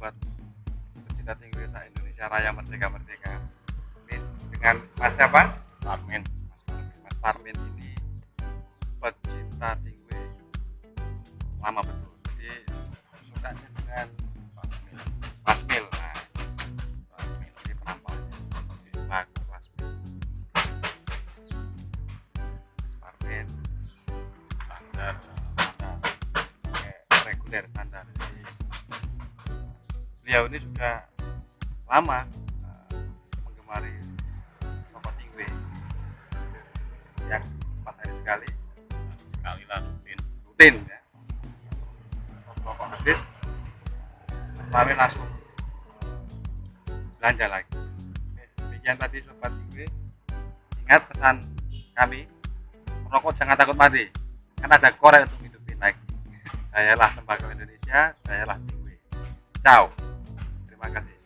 Pemda Tinggi Sa Indonesia Raya Merdeka Merdeka. Ini dengan Mas siapa? Parmen Mas Parmin. Mas Parmin ini pecinta tingwe lama betul. Jadi sukanya dengan Parmen Pasmil. Nah, Parmen ini penampaknya bagus Pasmil. Mas Parmin standar pakai reguler standar. Jadi, beliau ini sudah lama eh, menggemari rokok tingwe. Yang empat hari sekali. Sekali lah rutin. Rutin ya. Rokok habis Mas Parmin langsung belanja lagi. Demikian tadi sobat tingwe. Ingat pesan kami merokok jangan takut mati. Kan ada korek untuk hidupin lagi. Sayalah tembakau Indonesia sayalah tingwe. Ciao terima kasih